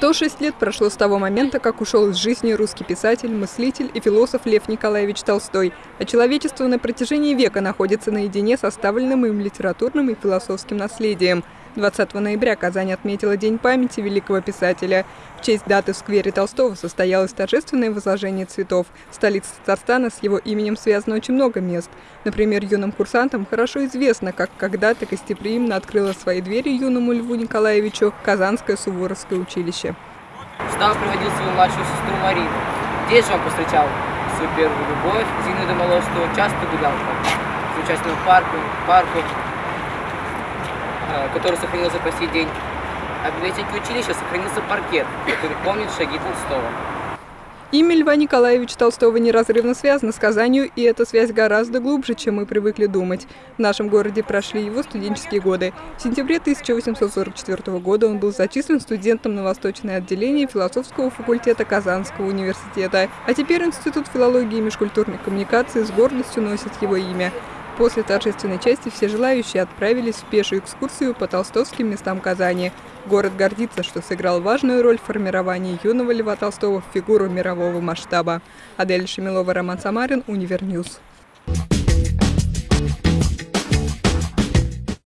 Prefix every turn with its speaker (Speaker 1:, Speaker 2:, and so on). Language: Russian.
Speaker 1: 106 лет прошло с того момента, как ушел из жизни русский писатель, мыслитель и философ Лев Николаевич Толстой, а человечество на протяжении века находится наедине с оставленным им литературным и философским наследием. 20 ноября Казань отметила День памяти великого писателя. В честь даты в сквере Толстого состоялось торжественное возложение цветов. В столице Татарстана с его именем связано очень много мест. Например, юным курсантам хорошо известно, как когда-то гостеприимно открыла свои двери юному Льву Николаевичу Казанское Суворовское училище.
Speaker 2: Став приводил свою младшую сестру Марину. Здесь же он повстречал свою первую любовь, Зину Домоловскую, часто гулял с участием парку, парку, который сохранился по сей день. А в библиотеке училища сохранился паркет, который помнит шаги Толстого.
Speaker 1: Имя Льва Николаевича Толстого неразрывно связано с Казанью, и эта связь гораздо глубже, чем мы привыкли думать. В нашем городе прошли его студенческие годы. В сентябре 1844 года он был зачислен студентом на восточное отделение философского факультета Казанского университета. А теперь Институт филологии и межкультурных коммуникаций с гордостью носит его имя. После торжественной части все желающие отправились в пешую экскурсию по толстовским местам Казани. Город гордится, что сыграл важную роль в формировании юного Льва Толстого в фигуру мирового масштаба. Адель Шемилова, Роман Самарин, Univer News. Thank